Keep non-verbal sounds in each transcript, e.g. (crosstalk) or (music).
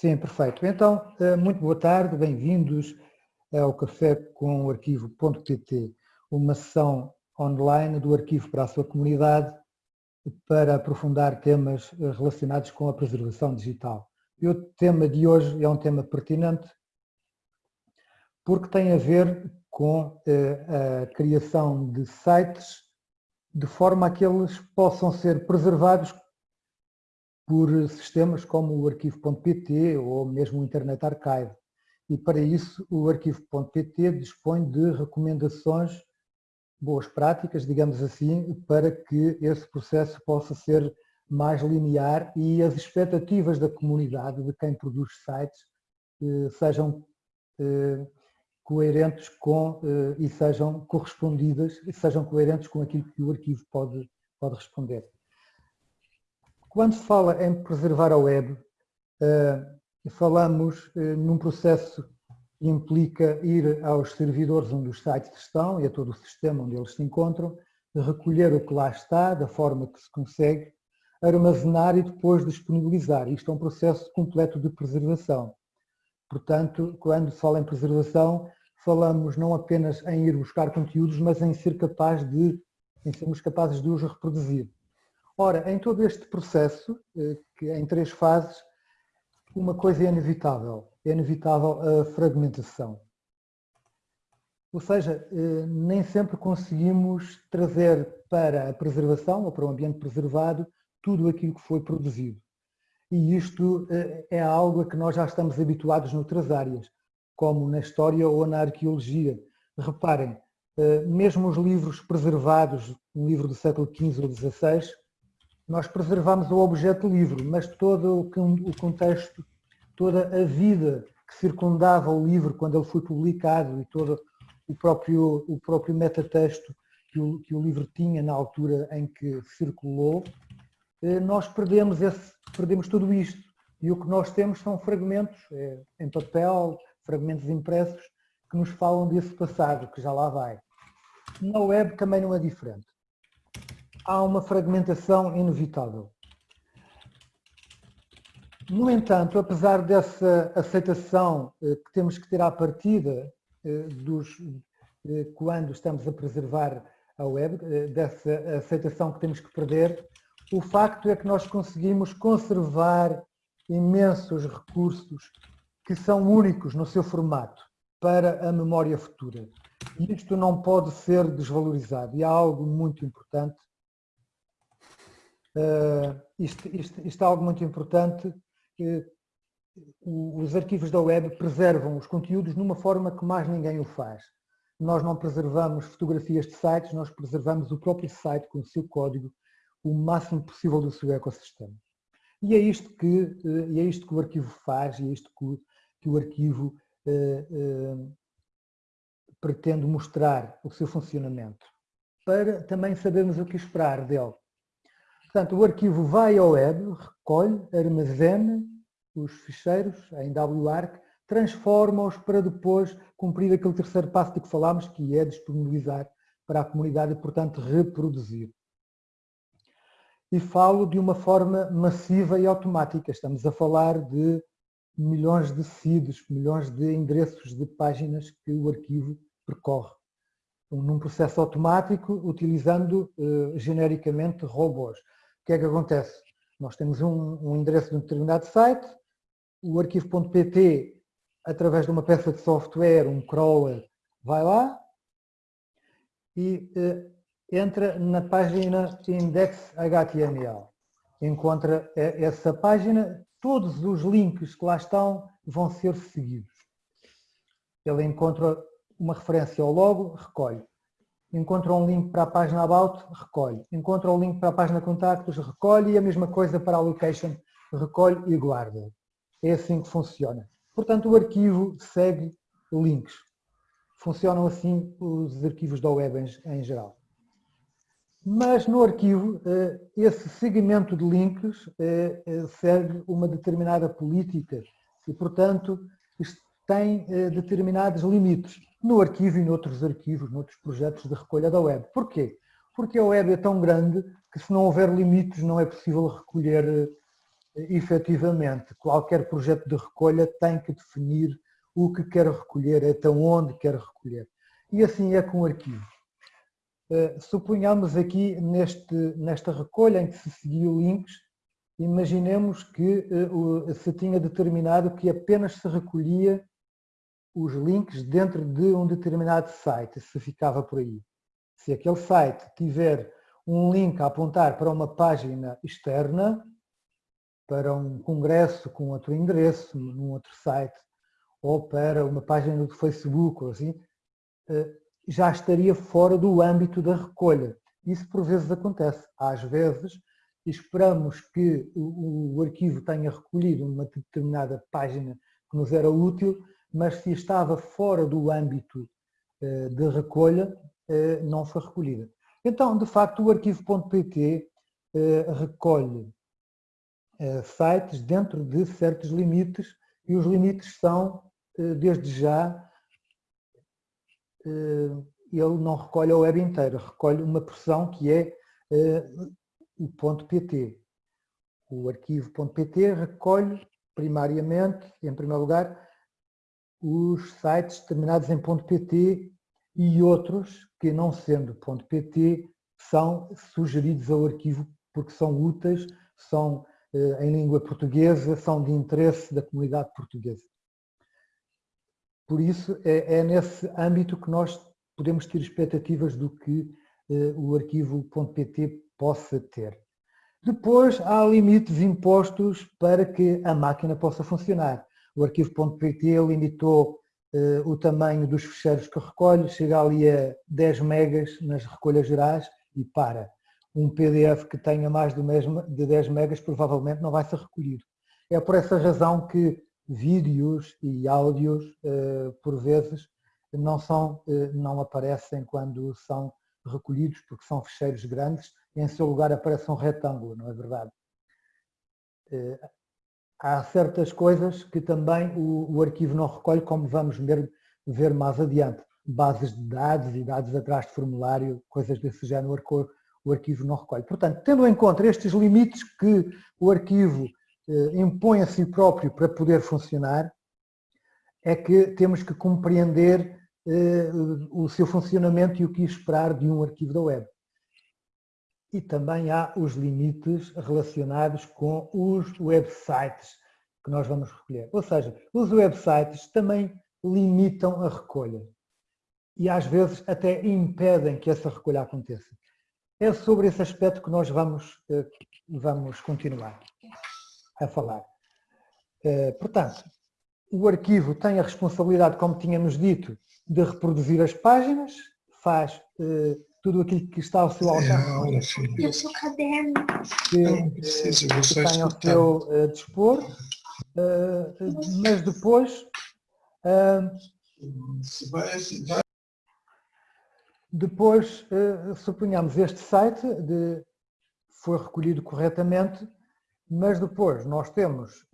Sim, perfeito. Então, eh, muito boa tarde, bem-vindos ao Café com o Arquivo.pt, uma sessão online do arquivo para a sua comunidade para aprofundar temas eh, relacionados com a preservação digital. E o tema de hoje é um tema pertinente porque tem a ver com eh, a criação de sites de forma a que eles possam ser preservados por sistemas como o arquivo.pt ou mesmo o Internet Archive. E para isso o arquivo.pt dispõe de recomendações, boas práticas, digamos assim, para que esse processo possa ser mais linear e as expectativas da comunidade, de quem produz sites, eh, sejam eh, coerentes com eh, e sejam correspondidas, e sejam coerentes com aquilo que o arquivo pode, pode responder. Quando se fala em preservar a web, eh, falamos eh, num processo que implica ir aos servidores onde os sites estão e a todo o sistema onde eles se encontram, recolher o que lá está, da forma que se consegue, armazenar e depois disponibilizar. Isto é um processo completo de preservação. Portanto, quando se fala em preservação, falamos não apenas em ir buscar conteúdos, mas em ser capaz de, em sermos capazes de os reproduzir. Ora, em todo este processo, eh, que é em três fases, uma coisa é inevitável, é inevitável a fragmentação. Ou seja, eh, nem sempre conseguimos trazer para a preservação ou para o ambiente preservado tudo aquilo que foi produzido. E isto eh, é algo a que nós já estamos habituados noutras áreas como na história ou na arqueologia. Reparem, mesmo os livros preservados, um livro do século XV ou XVI, nós preservamos o objeto livro, mas todo o contexto, toda a vida que circundava o livro quando ele foi publicado e todo o próprio, o próprio metatexto que o, que o livro tinha na altura em que circulou, eh, nós perdemos, esse, perdemos tudo isto. E o que nós temos são fragmentos é, em papel, fragmentos impressos que nos falam desse passado, que já lá vai. Na web também não é diferente. Há uma fragmentação inevitável. No entanto, apesar dessa aceitação eh, que temos que ter à partida eh, dos, eh, quando estamos a preservar a web, dessa aceitação que temos que perder, o facto é que nós conseguimos conservar imensos recursos que são únicos no seu formato para a memória futura. E isto não pode ser desvalorizado. E há algo muito importante. Uh, isto, isto, isto é algo muito importante. Os arquivos da web preservam os conteúdos numa forma que mais ninguém o faz. Nós não preservamos fotografias de sites, nós preservamos o próprio site com o seu código o máximo possível do seu ecossistema. E é isto que, eh, é isto que o arquivo faz, e é isto que que o arquivo eh, eh, pretende mostrar o seu funcionamento, para também sabermos o que esperar dele. Portanto, o arquivo vai ao web, recolhe, armazena os ficheiros em WARC, transforma-os para depois cumprir aquele terceiro passo de que falámos, que é disponibilizar para a comunidade e, portanto, reproduzir. E falo de uma forma massiva e automática. Estamos a falar de milhões de seeds, milhões de endereços de páginas que o arquivo percorre. Num processo automático, utilizando uh, genericamente robôs. Que é que acontece? Nós temos um, um endereço de um determinado site, o arquivo.pt, através de uma peça de software, um crawler, vai lá e uh, entra na página index.html. Encontra eh, essa página, todos os links que lá estão vão ser seguidos. Ele encontra uma referência ao logo, recolhe. Encontra um link para a página About, recolhe. Encontra um link para a página Contactos, recolhe e a mesma coisa para a Location, recolhe e guarda. É assim que funciona. Portanto, o arquivo segue links. Funcionam assim os arquivos da web em, geral. Mas no arquivo, eh, esse segmento de links eh, eh, segue uma determinada política e, portanto, tem determinados limites no arquivo e noutros arquivos, noutros projetos de recolha da web. Porquê? Porque a web é tão grande que se não houver limites não é possível recolher efetivamente, qualquer projeto de recolha tem que definir o que quer recolher, até onde quer recolher. E assim é com o arquivo. Suponhamos aqui neste, nesta recolha em que se seguiu links, imaginemos que se tinha determinado que apenas se recolhia os links dentro de um determinado site, se ficava por aí. Se aquele site tiver um link a apontar para uma página externa, para um congresso com outro endereço, num outro site, ou para uma página do Facebook, ou assim, eh, já estaria fora do âmbito da recolha. Isso por vezes acontece. Às vezes esperamos que o arquivo tenha recolhido uma determinada página que nos era útil, mas se estava fora do âmbito eh, de recolha, eh, não foi recolhida. Então, de facto, o arquivo.pt eh, recolhe sites dentro de certos limites e os limites são, desde já, ele não recolhe a web inteira, recolhe uma porção que é o .pt. O arquivo.pt recolhe primariamente, em primeiro lugar, os sites terminados em .pt e outros que, não sendo .pt, são sugeridos ao arquivo porque são úteis, são eh, em língua portuguesa, são de interesse da comunidade portuguesa. Por isso, é, é nesse âmbito que nós podemos ter expectativas do que eh, o arquivo .pt possa ter. Depois, há limites impostos para que a máquina possa funcionar. O arquivo.pt limitou uh, o tamanho dos ficheiros que recolhe, chega ali a 10 megas nas recolhas gerais e para. Um PDF que tenha mais de 10 megas provavelmente não vai ser recolhido. É por essa razão que vídeos e áudios, uh, por vezes, não, são, uh, não aparecem quando são recolhidos, porque são ficheiros grandes, em seu lugar aparece um retângulo, não é verdade? Há certas coisas que também o, o, arquivo não recolhe, como vamos ver, ver mais adiante. Bases de dados e dados atrás de formulário, coisas desse género, o arquivo não recolhe. Portanto, tendo em conta estes limites que o arquivo eh, impõe a si próprio para poder funcionar, é que temos que compreender eh, o seu funcionamento e o que esperar de um arquivo da web e também há os limites relacionados com os websites que nós vamos recolher. Ou seja, os websites também limitam a recolha e às vezes até impedem que essa recolha aconteça. É sobre esse aspecto que nós vamos, eh, vamos continuar a falar. Eh, portanto, o arquivo tem a responsabilidade, como tínhamos dito, de reproduzir as páginas, faz eh, tudo aquilo que está ao seu é, alcance. É, o seu caderno. Que, não preciso, que tem ao seu uh, dispor, uh, mas depois uh, depois suponhamos este site de, foi recolhido corretamente, mas depois nós temos,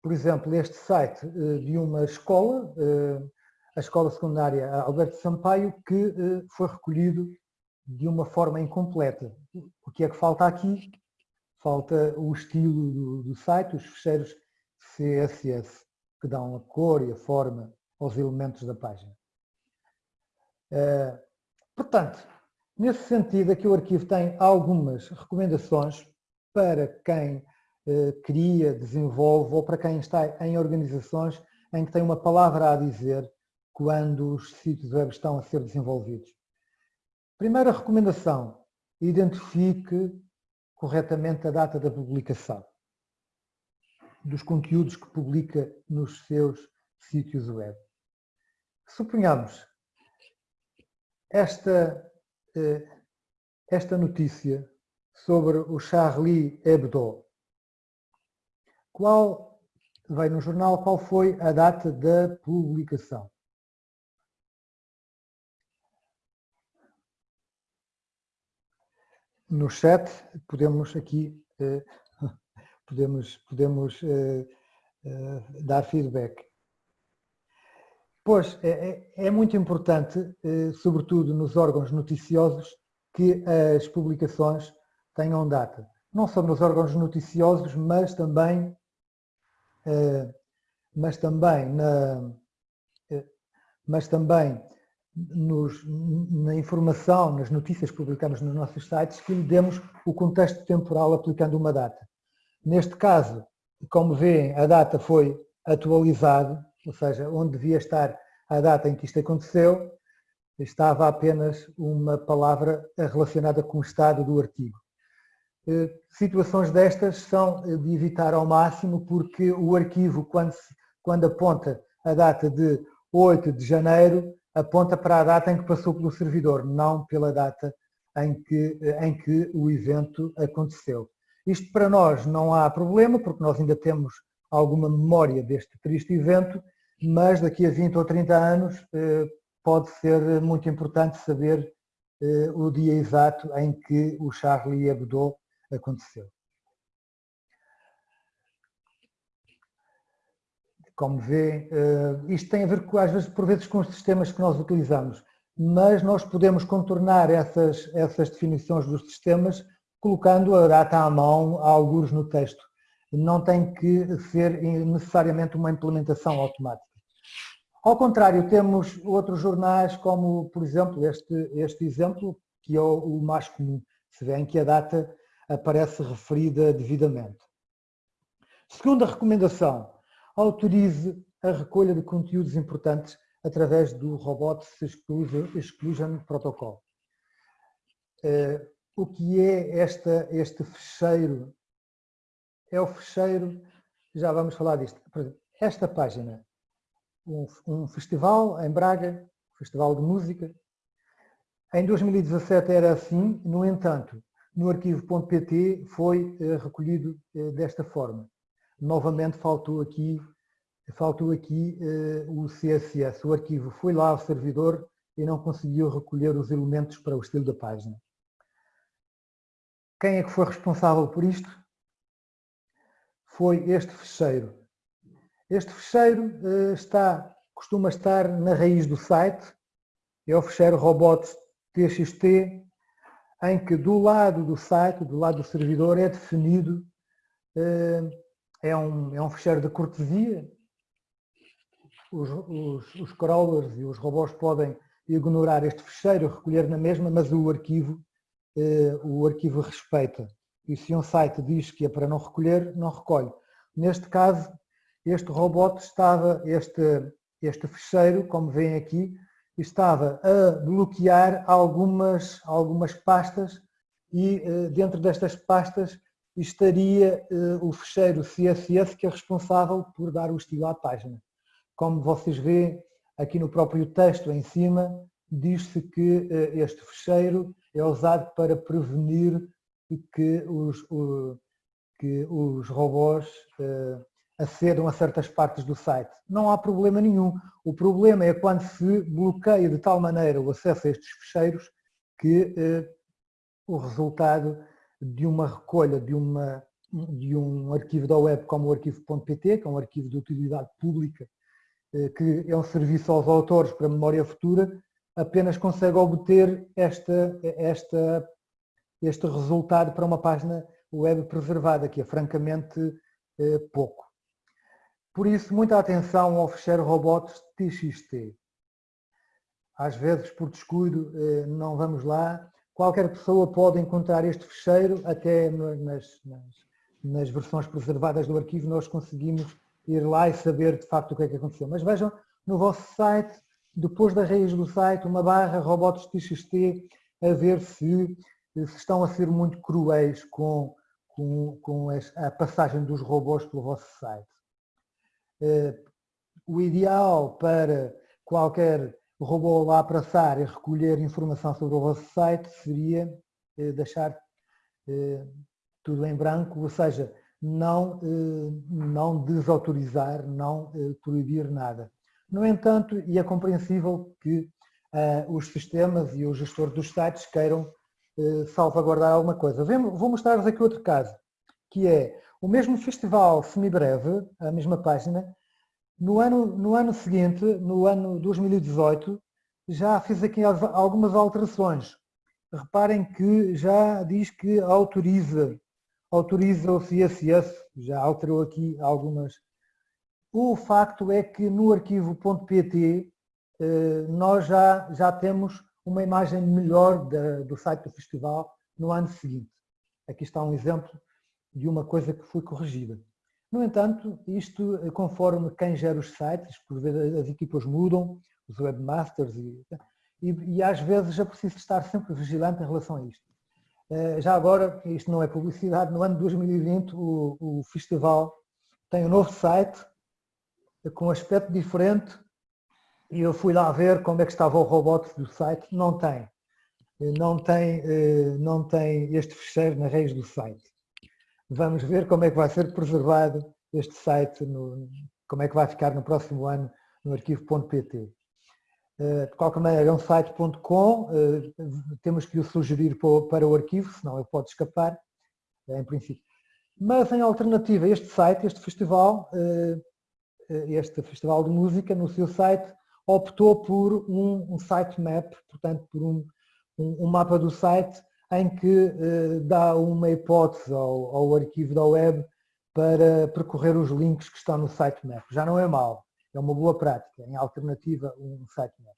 por exemplo, este site de uma escola a escola secundária Alberto Sampaio, que eh, foi recolhido de uma forma incompleta. O que é que falta aqui? Falta o estilo do, do site, os ficheiros CSS, que dão a cor e a forma aos elementos da página. Eh, portanto, nesse sentido, aqui o arquivo tem algumas recomendações para quem eh, cria, desenvolve ou para quem está em organizações em que tem uma palavra a dizer quando os sítios web estão a ser desenvolvidos. Primeira recomendação, identifique corretamente a data da publicação dos conteúdos que publica nos seus sítios web. Suponhamos esta, eh, esta notícia sobre o Charlie Hebdo. Qual, veio no jornal, qual foi a data da publicação? No chat podemos aqui eh, (laughs) podemos, podemos eh, eh, dar feedback. Pois, é, é, é muito importante, sobretudo nos órgãos noticiosos, que as publicações tenham data. não só nos órgãos noticiosos, mas também, mas também, na, mas também nos, na informação, nas notícias que publicamos nos nossos sites, que lhe demos o contexto temporal aplicando uma data. Neste caso, como veem, a data foi atualizada, ou seja, onde devia estar a data em que isto aconteceu, estava apenas uma palavra relacionada com o estado do artigo. Eh, situações destas são de evitar ao máximo porque o arquivo, quando, quando aponta a data de 8 de janeiro, aponta para a data em que passou pelo servidor, não pela data em que, em que o evento aconteceu. Isto para nós não há problema, porque nós ainda temos alguma memória deste triste evento, mas daqui a 20 ou 30 anos eh, pode ser muito importante saber eh, o dia exato em que o Charlie Hebdo aconteceu. Como vê, eh, isto tem a ver, às vezes, por vezes, com os sistemas que nós utilizamos, mas nós podemos contornar essas, essas definições dos sistemas colocando a data à mão, a alguns no texto. Não tem que ser necessariamente uma implementação automática. Ao contrário, temos outros jornais, como, por exemplo, este, este exemplo, que é o, o mais comum. Se vê em que a data aparece referida devidamente. Segunda recomendação, autorize a recolha de conteúdos importantes através do Robots Exclusion Protocol. Eh, o que é esta, este fecheiro? É o fecheiro, já vamos falar disto. Esta página um, um festival em Braga, festival de música. Em 2017 era assim, no entanto, no arquivo.pt foi uh, recolhido uh, desta forma. Novamente faltou aqui, faltou aqui uh, o CSS, o arquivo foi lá ao servidor e não conseguiu recolher os elementos para o estilo da página. Quem é que foi responsável por isto? Foi este fecheiro, este fecheiro eh, está, costuma estar na raiz do site, é o fecheiro robots.txt, em que do lado do site, do lado do servidor, é definido, eh, é um, é um fecheiro de cortesia, os, os, os crawlers e os robôs podem ignorar este fecheiro, recolher na mesma, mas o arquivo, eh, o arquivo respeita. E se um site diz que é para não recolher, não recolhe. Neste caso, este robot estava, este, este fecheiro, como veem aqui, estava a bloquear algumas, algumas pastas e eh, dentro destas pastas estaria eh, o fecheiro CSS que é responsável por dar o estilo à página. Como vocês veem aqui no próprio texto em cima, diz-se que eh, este fecheiro é usado para prevenir que os, que os robôs acedam a certas partes do site. Não há problema nenhum. O problema é quando se bloqueia de tal maneira o acesso a estes fecheiros que o resultado de uma recolha de, uma, de um arquivo da web como o arquivo.pt, que é um arquivo de utilidade pública, eh, que é um serviço aos autores para memória futura, apenas consegue obter esta, esta, este resultado para uma página web preservada, que é francamente eh, pouco. Por isso, muita atenção ao fechar robots TXT. Às vezes, por descuido, eh, não vamos lá. Qualquer pessoa pode encontrar este fecheiro, até nas, nas, nas versões preservadas do arquivo nós conseguimos ir lá e saber de facto o que é que aconteceu. Mas vejam no vosso site, depois da raiz do site, uma barra robots TXT, a ver se, se estão a ser muito cruéis com, com, com a passagem dos robôs pelo vosso site. Eh, o ideal para qualquer robô lá passar e recolher informação sobre o vosso site seria eh, deixar eh, tudo em branco, ou seja, não, não desautorizar, não proibir nada. No entanto, e é compreensível que os sistemas e os gestores dos sites queiram salvaguardar alguma coisa. Vou mostrar-vos aqui outro caso, que é o mesmo festival semibreve, a mesma página, no ano, no ano seguinte, no ano 2018, já fiz aqui algumas alterações. Reparem que já diz que autoriza, autoriza o CSS, já alterou aqui algumas. O facto é que no arquivo .pt eh, nós já, já temos uma imagem melhor do site do festival no ano seguinte. Aqui está um exemplo de uma coisa que foi corrigida. No entanto, isto eh, conforme quem gera os sites, por vezes as equipas mudam, os webmasters, e, e, e às vezes é preciso estar sempre vigilante em relação a isto. Eh, já agora, isto não é publicidade, no ano de 2020 o, o festival tem um novo site com aspecto diferente e eu fui lá ver como é que estava o robot do site, não tem. Eh, não tem, eh, não tem este fecheiro na raiz do site. Vamos ver como é que vai ser preservado este site, no, como é que vai ficar no próximo ano no arquivo.pt. Eh, de qualquer maneira, é um site.com, temos que o sugerir para o arquivo, senão ele pode escapar, em princípio. Mas, em alternativa, este site, este festival, este festival de música, no seu site, optou por um, sitemap, portanto, por um, um, mapa do site em que uh, dá uma hipótese ao, ao, arquivo da web para percorrer os links que estão no sitemap. Já não é mau, é uma boa prática, em alternativa um sitemap.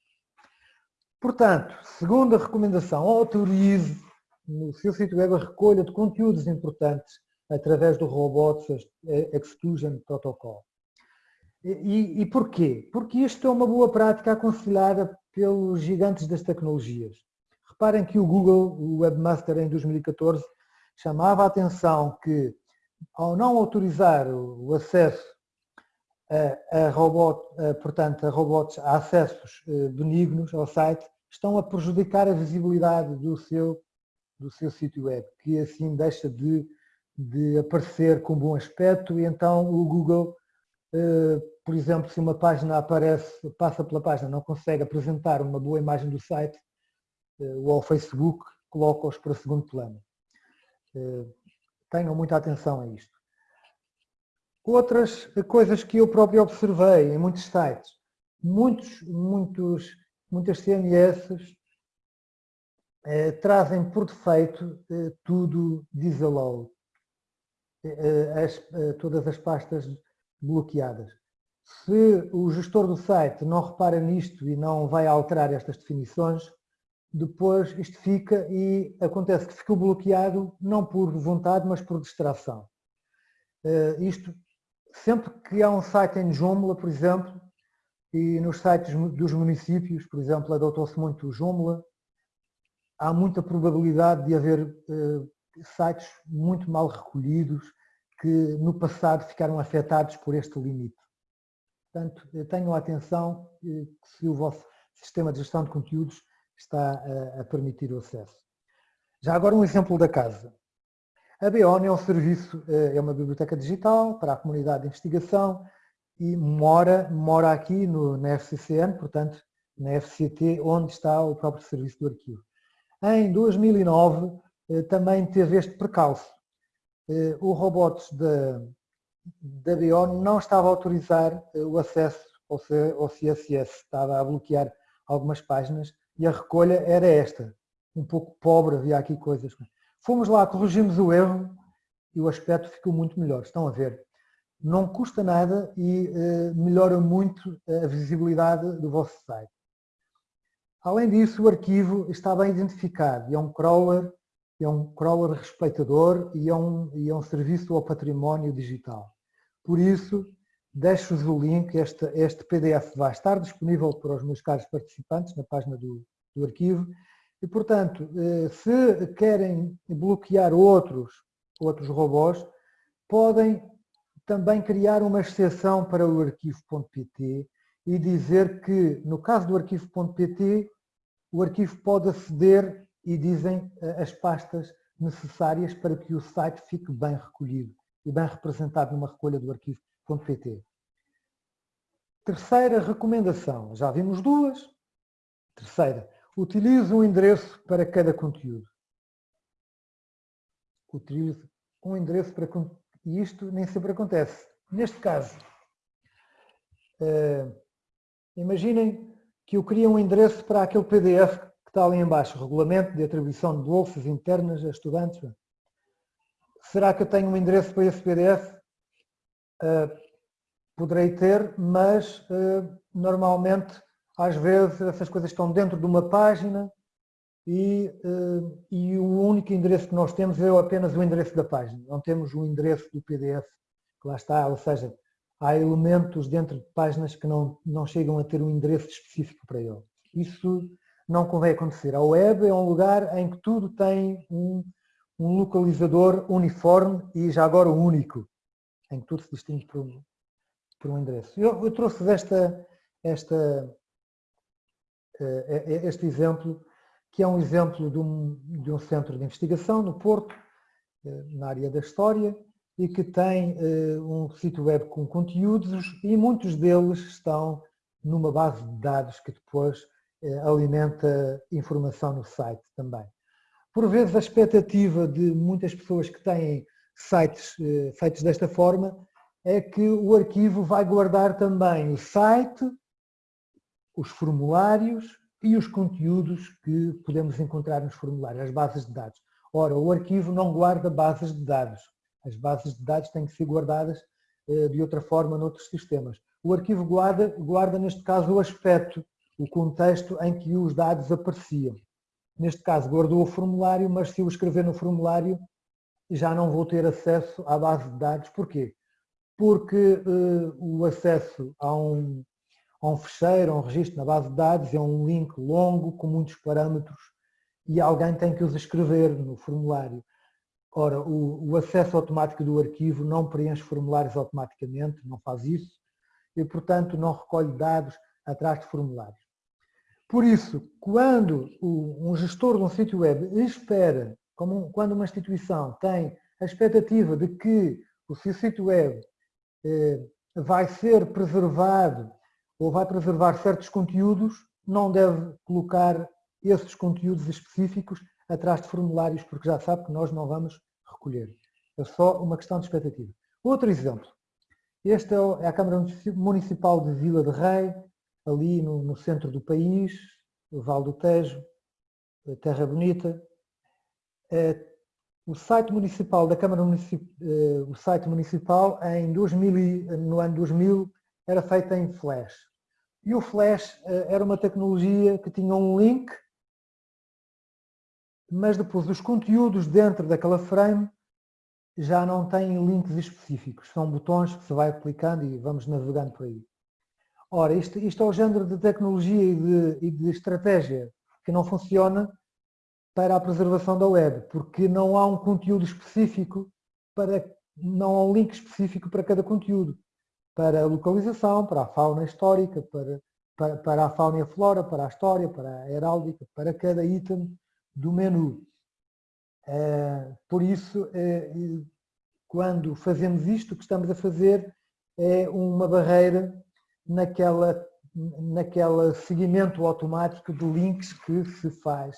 Portanto, segunda recomendação, autorize no seu sítio web a recolha de conteúdos importantes através do Robots Exclusion Protocol. E, e porquê? Porque isto é uma boa prática aconselhada pelos gigantes das tecnologias. Reparem que o Google, o Webmaster em 2014, chamava a atenção que ao não autorizar o acesso a, a, robot, a, portanto, a robots a acessos eh, benignos ao site, estão a prejudicar a visibilidade do seu, do seu sítio web, que assim deixa de, de aparecer com bom aspecto. E então o Google eh, por exemplo, se uma página aparece, passa pela página, não consegue apresentar uma boa imagem do site, ou ao Facebook coloca-os para segundo plano. Eh, tenham muita atenção a isto. Outras coisas que eu próprio observei em muitos sites, muitos, muitos, muitas CMS eh, trazem por defeito eh, tudo disallow, eh, as, todas as pastas bloqueadas. Se o gestor do site não repara nisto e não vai alterar estas definições, depois isto fica e acontece que ficou bloqueado não por vontade, mas por distração. Uh, isto, sempre que há um site em Joomla, por exemplo, e nos sites dos municípios, por exemplo, adotou-se muito o Joomla, há muita probabilidade de haver uh, sites muito mal recolhidos que no passado ficaram afetados por este limite. Portanto, tenham atenção se o vosso sistema de gestão de conteúdos está a permitir o acesso. Já agora um exemplo da casa. A BON é um serviço, é uma biblioteca digital para a comunidade de investigação e mora, mora aqui no, na FCCN, portanto, na FCT, onde está o próprio serviço do arquivo. Em 2009 eh, também teve este percalço. Eh, o robots da, da BO não estava a autorizar eh, o acesso ao CSS, estava a bloquear algumas páginas e a recolha era esta, um pouco pobre, havia aqui coisas. Fomos lá, corrigimos o erro e o aspecto ficou muito melhor, estão a ver. Não custa nada e uh, melhora muito a visibilidade do vosso site. Além disso, o arquivo está bem identificado é um crawler, é um crawler respeitador e é um, e é um serviço ao património digital. Por isso, deixo-vos o link, este, este PDF vai estar disponível para os meus caros participantes na página do, do arquivo. E, portanto, eh, se querem bloquear outros, outros robôs, podem também criar uma exceção para o arquivo.pt e dizer que, no caso do arquivo.pt, o arquivo pode aceder e dizem eh, as pastas necessárias para que o site fique bem recolhido e bem representado numa recolha do Terceira recomendação, já vimos duas. Terceira, utilize um endereço para cada conteúdo. Utilize um endereço para e isto nem sempre acontece. Neste caso, uh, imaginem que eu queria um endereço para aquele PDF que está ali embaixo, Regulamento de Atribuição de Bolsas Internas a Estudantes. Se Será que eu tenho um endereço para esse PDF? Uh, poderei ter, mas uh, normalmente, às vezes, essas coisas estão dentro de uma página e, uh, e, o único endereço que nós temos é apenas o endereço da página. Não temos o endereço do PDF que lá está, ou seja, há elementos dentro de páginas que não, não chegam a ter um endereço específico para ele. Isso não convém acontecer. A web é um lugar em que tudo tem um, um localizador uniforme e já agora único, em que tudo se distingue por um, por um endereço. Eu, eu trouxe esta, esta, eh, este exemplo, que é um exemplo de um, de um centro de investigação no Porto, eh, na área da História, e que tem eh, um sítio web com conteúdos e muitos deles estão numa base de dados que depois alimenta informação no site também. Por vezes a expectativa de muitas pessoas que têm sites feitos desta forma é que o arquivo vai guardar também o site, os formulários e os conteúdos que podemos encontrar nos formulários, as bases de dados. Ora, o arquivo não guarda bases de dados. As bases de dados têm que ser guardadas eh, de outra forma noutros sistemas. O arquivo guarda, guarda, neste caso, o aspecto, o contexto em que os dados apareciam. Neste caso, guardou o formulário, mas se eu escrever no formulário, já não vou ter acesso à base de dados. Porquê? Porque uh, o acesso a um, a um fecheiro, a um registro na base de dados, é um link longo com muitos parâmetros e alguém tem que os escrever no formulário. Ora, o, o, acesso automático do arquivo não preenche formulários automaticamente, não faz isso, e portanto não recolhe dados atrás de formulários. Por isso, quando um gestor de um sítio web espera, como quando uma instituição tem a expectativa de que o seu sítio web eh, vai ser preservado ou vai preservar certos conteúdos, não deve colocar esses conteúdos específicos atrás de formulários, porque já sabe que nós não vamos recolher. É só uma questão de expectativa. Outro exemplo. Esta é a Câmara Municipal de Vila de Rei, ali no, no centro do país, Val do Tejo, Terra Bonita. É, o site municipal da Câmara Municipal, é, o site municipal em 2000, no ano 2000 era feita em Flash. E o Flash eh, era uma tecnologia que tinha um link, mas depois os conteúdos dentro daquela frame já não têm links específicos. São botões que se vai clicando e vamos navegando por aí. Ora, isto, isto é o género de tecnologia e de, e de estratégia que não funciona para a preservação da web, porque não há um conteúdo específico para, não há um link específico para cada conteúdo para a localização, para a fauna histórica, para, para, para, a fauna e a flora, para a história, para a heráldica, para cada item do menu. É, por isso, é, quando fazemos isto, o que estamos a fazer é uma barreira naquela, naquela seguimento automático de links que se faz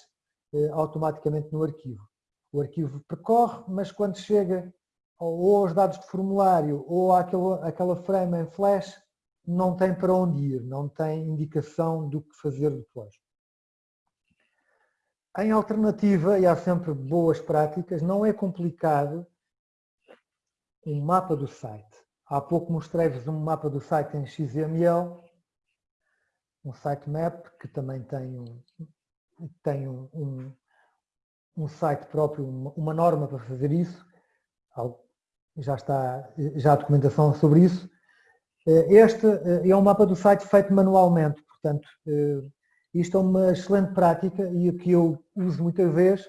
automaticamente no arquivo. O arquivo percorre, mas quando chega ou aos dados de formulário ou àquela, àquela frame em flash, não tem para onde ir, não tem indicação do que fazer depois. Em alternativa, e há sempre boas práticas, não é complicado um mapa do site. Há pouco mostrei-vos um mapa do site em XML, um sitemap que também tem um, tem um, um, um site próprio, uma, uma norma para fazer isso, já está já há documentação sobre isso. Eh, este eh, é um mapa do site feito manualmente, portanto, eh, isto é uma excelente prática e o que eu uso muitas vezes,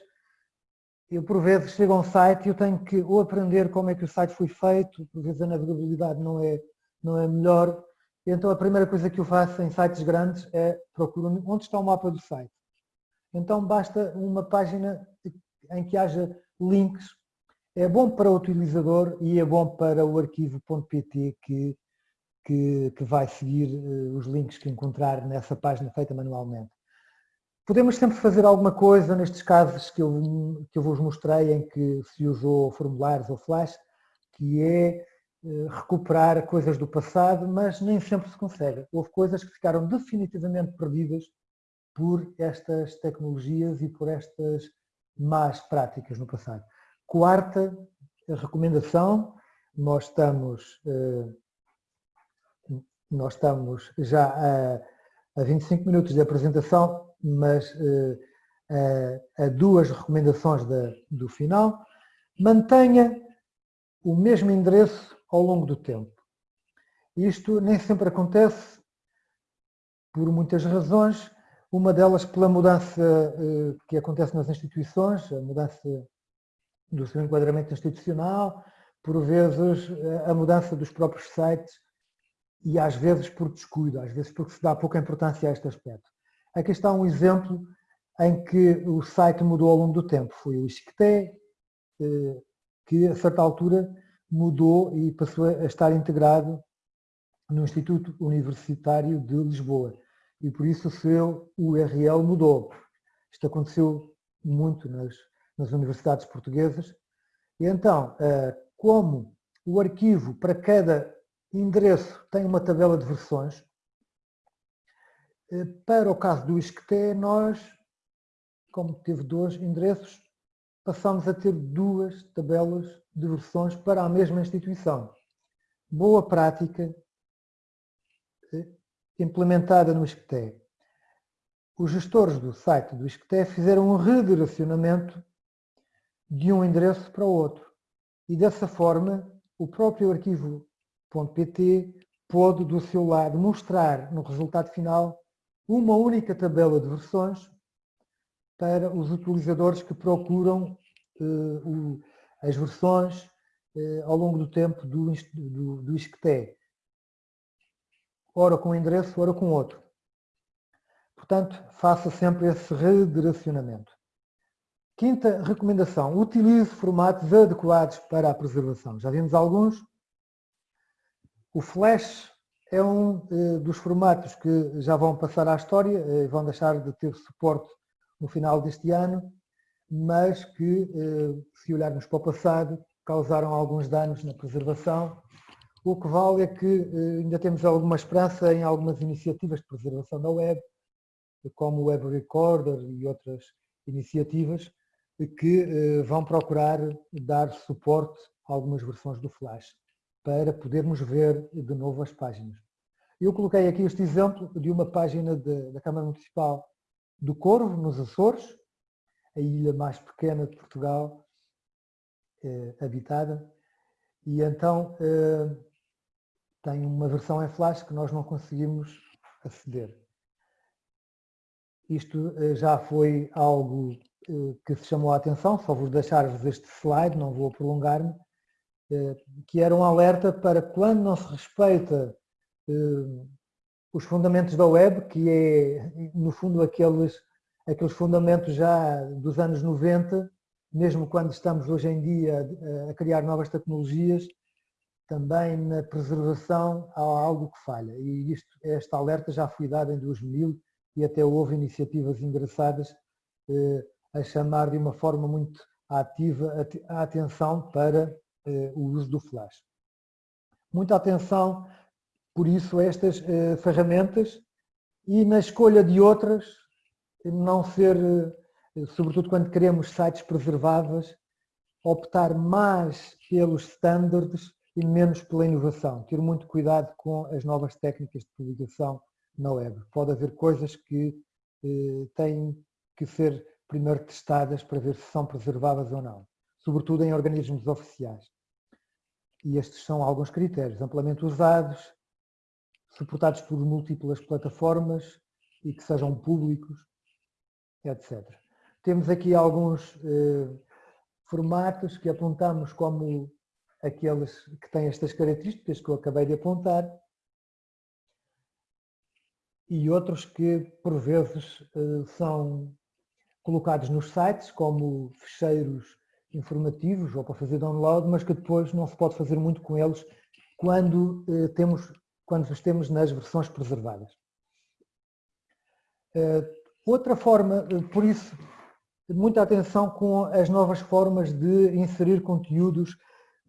eu por vezes chego a um site e eu tenho que ou aprender como é que o site foi feito, por vezes a navegabilidade não é, não é melhor, então a primeira coisa que eu faço em sites grandes é procurar onde está o mapa do site. Então basta uma página em que haja links é bom para o utilizador e é bom para o arquivo.pt que, que, que, vai seguir uh, os links que encontrar nessa página feita manualmente. Podemos sempre fazer alguma coisa nestes casos que eu, que eu vos mostrei em que se usou formulários ou flash, que é uh, recuperar coisas do passado, mas nem sempre se consegue. Houve coisas que ficaram definitivamente perdidas por estas tecnologias e por estas más práticas no passado. Quarta recomendação. Nós estamos, nós estamos já a, a 25 minutos de apresentação, mas a, a duas recomendações da, do final. Mantenha o mesmo endereço ao longo do tempo. Isto nem sempre acontece por muitas razões, uma delas pela mudança eh, que acontece nas instituições, a mudança do seu enquadramento institucional, por vezes a mudança dos próprios sites e às vezes por descuido, às vezes porque se dá pouca importância a este aspecto. Aqui está um exemplo em que o site mudou ao longo do tempo. Foi o Isqueté, eh, que a certa altura mudou e passou a estar integrado no Instituto Universitário de Lisboa e por isso o seu URL mudou. Isto aconteceu muito nas, nas universidades portuguesas. E então, eh, como o arquivo para cada endereço tem uma tabela de versões, eh, para o caso do ISCTE, nós, como teve dois endereços, passamos a ter duas tabelas de versões para a mesma instituição. Boa prática implementada no ISCTE. Os gestores do site do ISCTE fizeram um redirecionamento de um endereço para o outro. E dessa forma, o próprio arquivo.pt pôde, do seu lado, mostrar no resultado final uma única tabela de versões para os utilizadores que procuram eh, o, as versões eh, ao longo do tempo do, do, do ISCTE ora com um endereço, ora com outro. Portanto, faça sempre esse redirecionamento. Quinta recomendação, utilize formatos adequados para a preservação. Já vimos alguns. O Flash é um eh, dos formatos que já vão passar à história, eh, vão deixar de ter suporte no final deste ano, mas que, eh, se olharmos para o passado, causaram alguns danos na preservação o que vale é que eh, ainda temos alguma esperança em algumas iniciativas de preservação da web, como o Web Recorder e outras iniciativas, que eh, vão procurar dar suporte a algumas versões do Flash, para podermos ver de novo as páginas. Eu coloquei aqui este exemplo de uma página de, da Câmara Municipal do Corvo, nos Açores, a ilha mais pequena de Portugal, eh, habitada, e então eh, tem uma versão em flash que nós não conseguimos aceder. Isto eh, já foi algo eh, que se chamou a atenção, só vou deixar-vos este slide, não vou prolongar-me, eh, que era um alerta para quando não se respeita os fundamentos da web, que é, no fundo, aqueles, aqueles fundamentos já dos anos 90, mesmo quando estamos hoje em dia a criar novas tecnologias, também na preservação há algo que falha. E isto, esta alerta já foi dada em 2000 e até houve iniciativas engraçadas eh, a chamar de uma forma muito ativa a atenção para eh, o uso do flash. Muita atenção, por isso, a estas eh, ferramentas e na escolha de outras, não ser, eh, sobretudo quando queremos sites preserváveis, optar mais pelos standards e menos pela inovação. Ter muito cuidado com as novas técnicas de publicação na web. Pode haver coisas que eh, têm que ser primeiro testadas para ver se são preserváveis ou não, sobretudo em organismos oficiais. E estes são alguns critérios, amplamente usados, suportados por múltiplas plataformas e que sejam públicos, etc. Temos aqui alguns eh, formatos que apontamos como aqueles que têm estas características que eu acabei de apontar e outros que, por vezes, eh, são colocados nos sites como fecheiros informativos ou para fazer download, mas que depois não se pode fazer muito com eles quando, eh, temos, quando os temos nas versões preservadas. Eh, outra forma, por isso, muita atenção com as novas formas de inserir conteúdos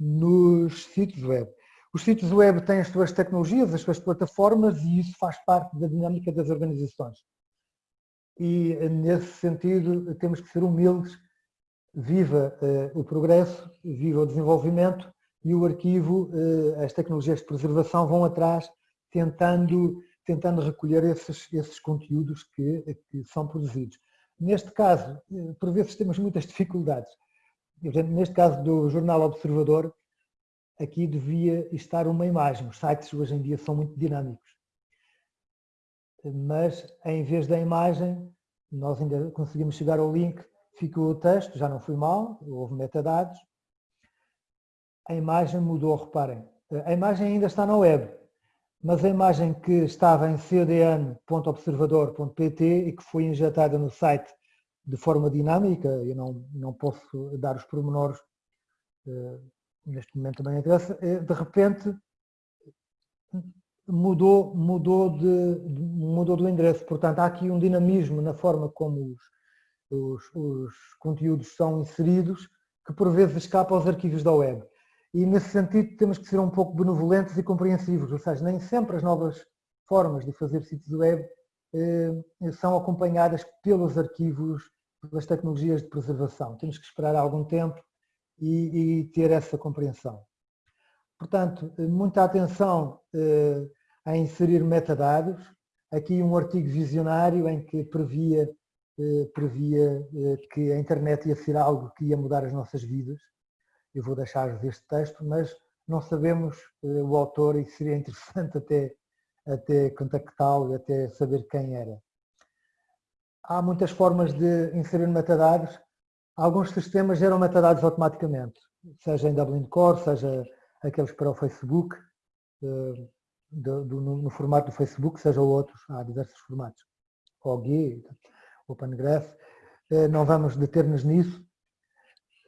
nos sítios web. Os sítios web têm as suas tecnologias, as suas plataformas e isso faz parte da dinâmica das organizações. E nesse sentido temos que ser humildes viva o progresso, viva o desenvolvimento e o arquivo, as tecnologias de preservação vão atrás tentando, tentando recolher esses, esses conteúdos que, que são produzidos. Neste caso, por vezes temos muitas dificuldades. Neste caso do Jornal Observador, aqui devia estar uma imagem. Os sites hoje em dia são muito dinâmicos. Mas em vez da imagem, nós ainda conseguimos chegar ao link, ficou o texto, já não foi mal, houve metadados. A imagem mudou, reparem. A imagem ainda está na web, mas a imagem que estava em cdn.observador.pt e que foi injetada no site de forma dinâmica, eu não, não posso dar os pormenores uh, neste momento também interessa, eh, de repente mudou, mudou, de, mudou do endereço. Portanto, há aqui um dinamismo na forma como os, os, os conteúdos são inseridos, que por vezes escapa aos arquivos da web. E nesse sentido temos que ser um pouco benevolentes e compreensivos, ou seja, nem sempre as novas formas de fazer sítios web eh, são acompanhadas pelos arquivos, pelas tecnologias de preservação. Temos que esperar algum tempo e, e ter essa compreensão. Portanto, muita atenção eh, a inserir metadados. Aqui um artigo visionário em que previa, eh, previa eh, que a internet ia ser algo que ia mudar as nossas vidas. Eu vou deixar-vos este texto, mas não sabemos eh, o autor e seria interessante até, até contactá-lo e até saber quem era. Há muitas formas de inserir metadados. Alguns sistemas geram metadados automaticamente, seja em Dublin Core, seja aqueles para o Facebook, eh, no, formato do Facebook, seja outros, há diversos formatos, OG, OpenGraph, eh, não vamos deter-nos nisso,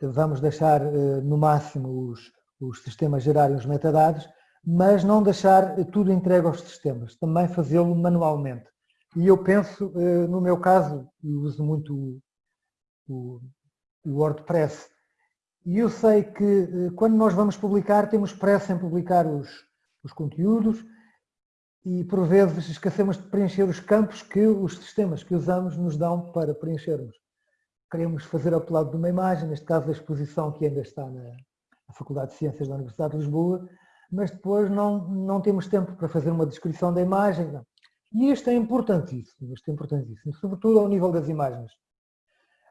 vamos deixar eh, no máximo os, os sistemas gerarem os metadados, mas não deixar tudo entregue aos sistemas, também fazê-lo manualmente. E eu penso, no meu caso, e uso muito o, o WordPress. E eu sei que eh, quando nós vamos publicar, temos pressa em publicar os, os conteúdos e por vezes esquecemos de preencher os campos que os sistemas que usamos nos dão para preenchermos. Queremos fazer upload de uma imagem, neste caso a exposição que ainda está na, na Faculdade de Ciências da Universidade de Lisboa, mas depois não, não temos tempo para fazer uma descrição da imagem. Não. E isto é importantíssimo, isto é importantíssimo, sobretudo ao nível das imagens.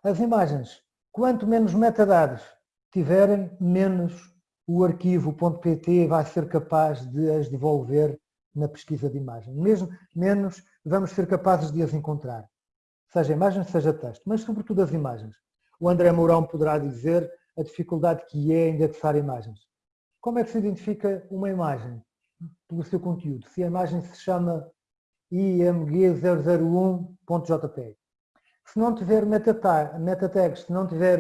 As imagens Quanto menos metadados tiverem, menos o arquivo .pt vai ser capaz de as devolver na pesquisa de imagem. Mesmo menos vamos ser capazes de as encontrar. Seja imagem, seja texto, mas sobretudo as imagens. O André Mourão poderá dizer a dificuldade que é indexar imagens. Como é que se identifica uma imagem? Pelo seu conteúdo. Se a imagem se chama img001.jpg se não tiver meta, meta tags, se não tiver,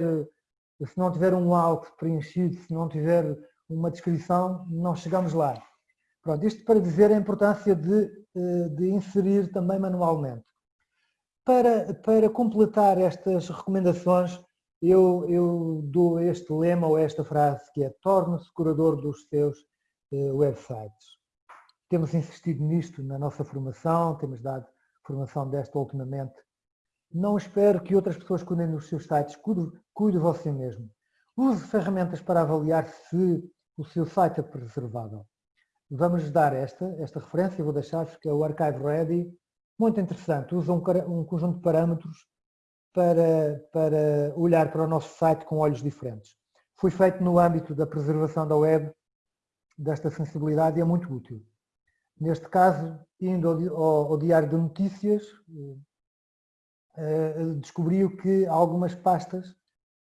se não tiver um alt preenchido, se não tiver uma descrição, não chegamos lá. Pronto, isto para dizer a importância de, eh, de inserir também manualmente. Para, para completar estas recomendações, eu, eu dou este lema ou esta frase que é torne-se curador dos seus uh, websites. Temos insistido nisto na nossa formação, temos dado formação desta ultimamente não espere que outras pessoas cuidem dos seus sites, cuide, cuide você mesmo. Use ferramentas para avaliar se o seu site é preservável. Vamos dar esta, esta referência, vou deixar-vos, que é o Archive Ready, muito interessante, usa um, um conjunto de parâmetros para, para olhar para o nosso site com olhos diferentes. Foi feito no âmbito da preservação da web, desta sensibilidade e é muito útil. Neste caso, indo ao, Diário de Notícias, eh, descobriu que algumas pastas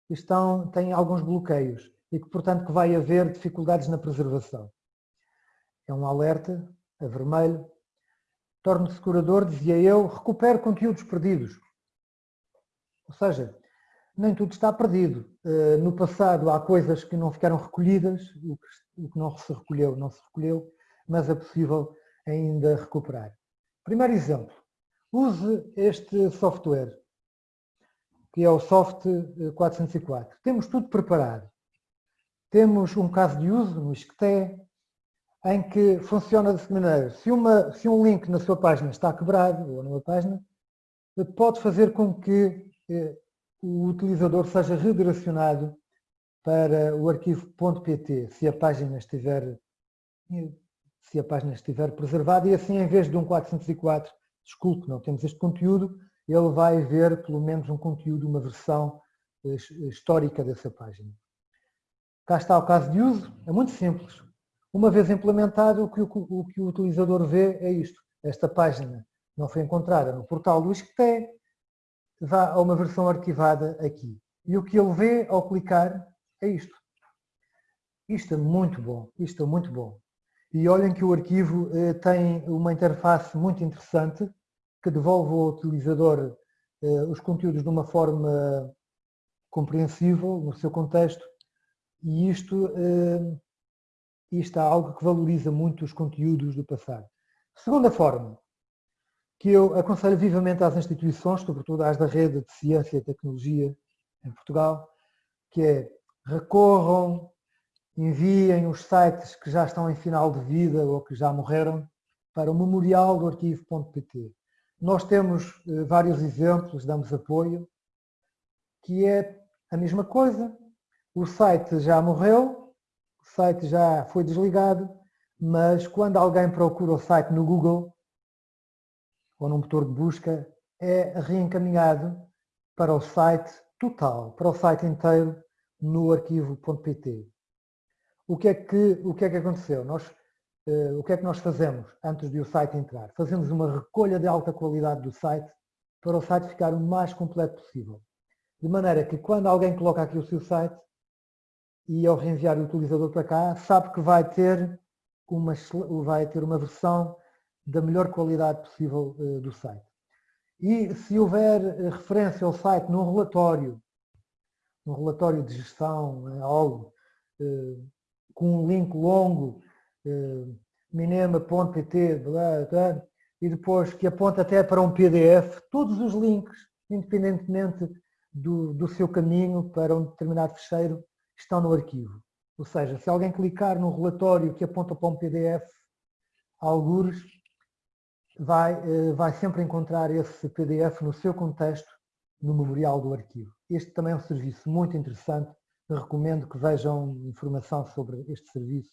estão, têm alguns bloqueios e que, portanto, que vai haver dificuldades na preservação. É um alerta, a vermelho. Torne-se curador, dizia eu, recupere conteúdos perdidos. Ou seja, nem tudo está perdido. Eh, no passado há coisas que não ficaram recolhidas, o que não se recolheu, não se recolheu, mas é possível ainda recuperar. Primeiro exemplo, Use este software, que é o Soft 404. Temos tudo preparado. Temos um caso de uso no ISCTE, em que funciona dessa maneira. Se, uma, se um link na sua página está quebrado, ou numa página, pode fazer com que eh, o utilizador seja redirecionado para o arquivo .pt, se a página estiver se a página estiver preservada e assim em vez de um 404, desculpe, não temos este conteúdo, ele vai ver pelo menos um conteúdo, uma versão eh, histórica dessa página. Cá está o caso de uso, é muito simples. Uma vez implementado, o que o, o, que o utilizador vê é isto. Esta página não foi encontrada no portal do ISCTE, vá a uma versão arquivada aqui. E o que ele vê ao clicar é isto. Isto é muito bom, isto é muito bom. E olhem que o arquivo eh, tem uma interface muito interessante que devolve ao utilizador eh, os conteúdos de uma forma compreensível, no seu contexto, e isto, eh, isto é algo que valoriza muito os conteúdos do passado. Segunda forma, que eu aconselho vivamente às instituições, sobretudo às da rede de ciência e tecnologia em Portugal, que é recorram, enviem os sites que já estão em final de vida ou que já morreram para o memorial do arquivo.pt. Nós temos eh, vários exemplos, damos apoio, que é a mesma coisa, o site já morreu, o site já foi desligado, mas quando alguém procura o site no Google ou no motor de busca, é reencaminhado para o site total, para o site inteiro no arquivo.pt. O que é que, o que, é que aconteceu? Nós, uh, o que é que nós fazemos antes de o site entrar? Fazemos uma recolha de alta qualidade do site para o site ficar o mais completo possível. De maneira que quando alguém coloca aqui o seu site, e ao reenviar o utilizador para cá, sabe que vai ter uma, vai ter uma versão da melhor qualidade possível uh, do site. E se houver uh, referência ao site num relatório, num relatório de gestão, algo, com um link longo, minema.pt, e depois que aponta até para um PDF, todos os links, independentemente do, do seu caminho para um determinado fecheiro, estão no arquivo. Ou seja, se alguém clicar no relatório que aponta para um PDF, algures, vai, eh, vai sempre encontrar esse PDF no seu contexto, no memorial do arquivo. Este também é um serviço muito interessante, recomendo que vejam informação sobre este serviço.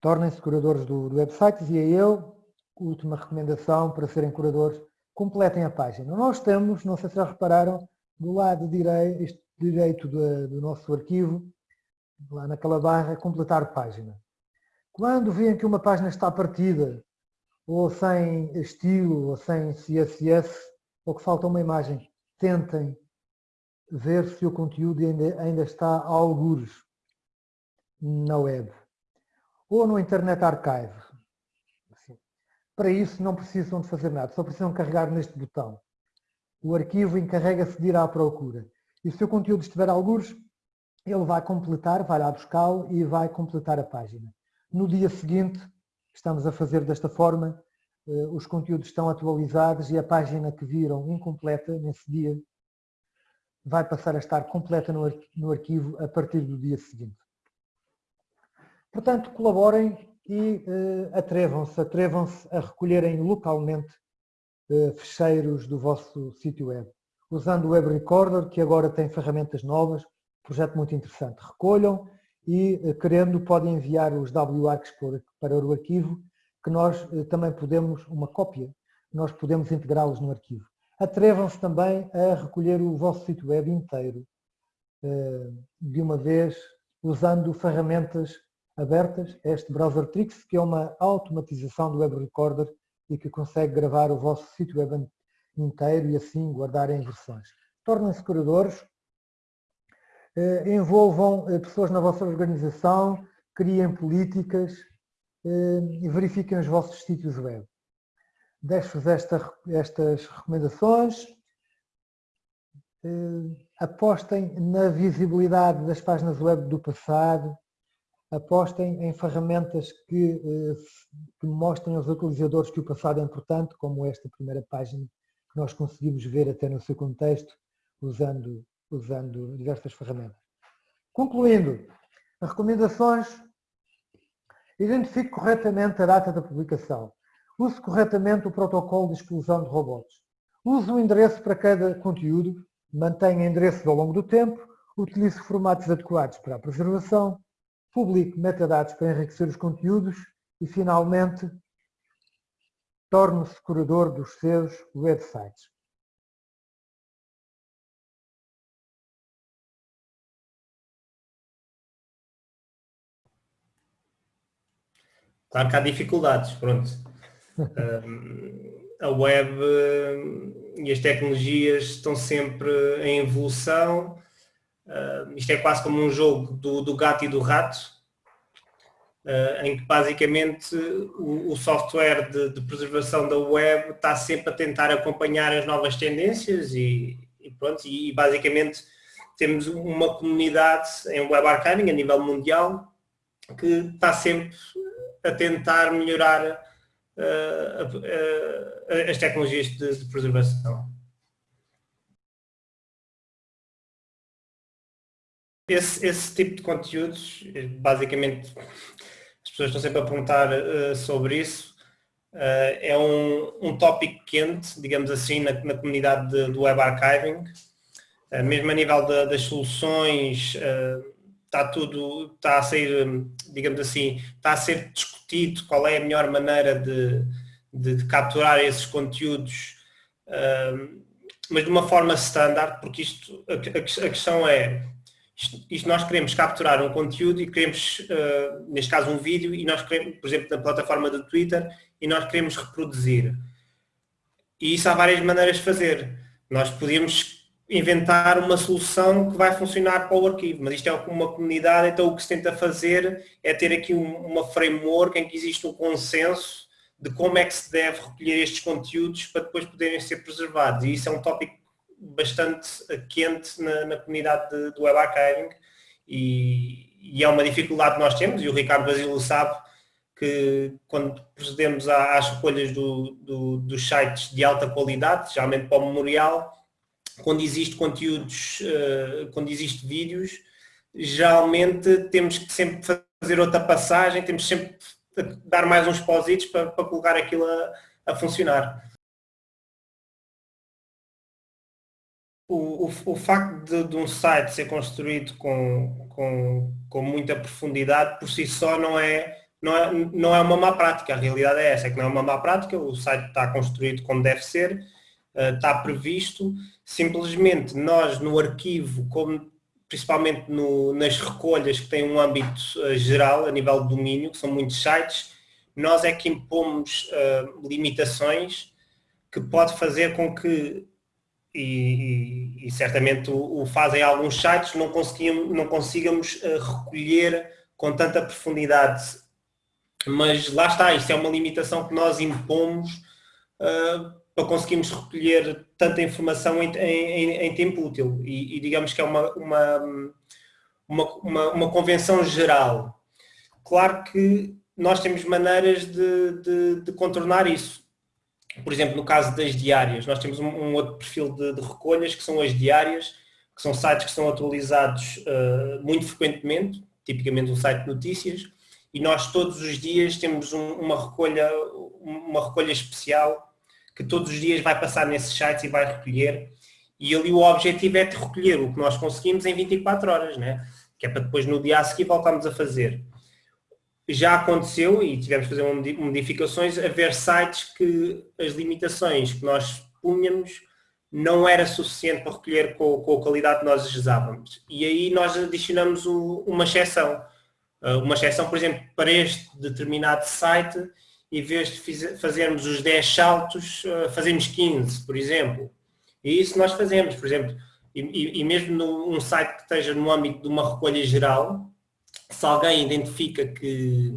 Tornem-se curadores do, do website é eu, última recomendação para serem curadores, completem a página. Nós temos, não sei se já repararam, do lado direito, direito do, do nosso arquivo, lá naquela barra, completar página. Quando veem que uma página está partida, ou sem estilo, ou sem CSS, ou que falta uma imagem, tentem ver se o conteúdo ainda, ainda está a algures na web. Ou no Internet Archive. Para isso não precisam de fazer nada, só precisam carregar neste botão. O arquivo encarrega-se de ir à procura. E se o conteúdo estiver alguns, ele vai completar, vai lá buscá-lo e vai completar a página. No dia seguinte, estamos a fazer desta forma, eh, os conteúdos estão atualizados e a página que viram incompleta nesse dia vai passar a estar completa no arquivo a partir do dia seguinte. Portanto, colaborem e uh, atrevam-se, atrevam-se a recolherem localmente uh, fecheiros do vosso sítio web usando o Web Recorder, que agora tem ferramentas novas, projeto muito interessante. Recolham e, eh, querendo, podem enviar os WARCs para o arquivo, que nós também podemos, uma cópia, nós podemos integrá-los no arquivo. Atrevam-se também a recolher o vosso sítio web inteiro, eh, de uma vez, usando ferramentas abertas, este Browser Tricks, que é uma automatização do Web Recorder e que consegue gravar o vosso sítio web inteiro e assim guardarem versões. Tornem-se curadores, eh, envolvam eh, pessoas na vossa organização, criem políticas e verifiquem os vossos sítios web. Deixo-vos esta, estas recomendações. Apostem na visibilidade das páginas web do passado, apostem em ferramentas que, que mostrem aos utilizadores que o passado é importante, como esta primeira página que nós conseguimos ver até no seu contexto, usando, usando diversas ferramentas. Concluindo, as recomendações, identifique corretamente a data da publicação, use corretamente o protocolo de exclusão de robôs, use o endereço para cada conteúdo, mantenha endereços ao longo do tempo, utilize formatos adequados para a preservação, publique metadados para enriquecer os conteúdos e, finalmente, torne-se curador dos seus websites. Claro que há dificuldades, pronto. A web e as tecnologias estão sempre em evolução. isto é quase como um jogo do, do gato e do rato, em que basicamente o, o software de, de, preservação da web está sempre a tentar acompanhar as novas tendências e, e pronto, e, basicamente temos uma comunidade em web archiving a nível mundial que está sempre a tentar melhorar as tecnologias de, de preservação. Esse, esse, tipo de conteúdos, basicamente, as pessoas estão sempre a perguntar uh, sobre isso, uh, é um, um tópico quente, digamos assim, na, na comunidade de, do web archiving, uh, mesmo a nível das soluções, está tudo, está a ser, digamos assim, está a ser discutido qual é a melhor maneira de, de, de capturar esses conteúdos, uh, mas de uma forma standard, porque isto, a, a, a questão é, isto, isto, nós queremos capturar um conteúdo e queremos, uh, neste caso um vídeo, e nós queremos, por exemplo, na plataforma do Twitter, e nós queremos reproduzir. E isso há várias maneiras de fazer. Nós podemos inventar uma solução que vai funcionar para o arquivo, mas isto é uma comunidade, então o que se tenta fazer é ter aqui uma framework em que existe um consenso de como é que se deve recolher estes conteúdos para depois poderem ser preservados. E isso é um tópico bastante quente na, na comunidade de, do web archiving e, e, é uma dificuldade que nós temos e o Ricardo Basílio sabe que quando procedemos às recolhas do, do, dos sites de alta qualidade, geralmente para o memorial, quando existe conteúdos, uh, quando existe vídeos, geralmente temos que sempre fazer outra passagem, temos sempre dar mais uns positos para, para colocar aquilo a, a funcionar. O, o, o facto de, de, um site ser construído com, com, com muita profundidade por si só não é, não, é, não é uma má prática, a realidade é essa, é que não é uma má prática, o site está construído como deve ser, está previsto, simplesmente nós no arquivo, como principalmente no, nas recolhas que têm um âmbito uh, geral, a nível de domínio, que são muitos sites, nós é que impomos uh, limitações que pode fazer com que, e, e, e certamente o, o, fazem alguns sites, não, não consigamos uh, recolher com tanta profundidade. Mas lá está, isto é uma limitação que nós impomos para conseguirmos recolher tanta informação em, em, em tempo útil e, e, digamos que é uma, uma, uma, uma, convenção geral. Claro que nós temos maneiras de, de, de, contornar isso. Por exemplo, no caso das diárias, nós temos um, um outro perfil de, de, recolhas que são as diárias, que são sites que são atualizados uh, muito frequentemente, tipicamente um site de notícias, e nós todos os dias temos um, uma recolha, uma recolha especial que todos os dias vai passar nesses sites e vai recolher. E ali o objetivo é de recolher o que nós conseguimos em 24 horas, né? que é para depois no dia a seguir voltarmos a fazer. Já aconteceu, e tivemos que fazer modificações, haver sites que as limitações que nós punhamos não era suficiente para recolher com, com a qualidade que nós desejávamos. E aí nós adicionamos o, uma exceção. Uh, uma exceção, por exemplo, para este determinado site, em vez de fazermos os 10 saltos, eh, fazemos 15, por exemplo. E isso nós fazemos, por exemplo, e, e mesmo num site que esteja no âmbito de uma recolha geral, se alguém identifica que,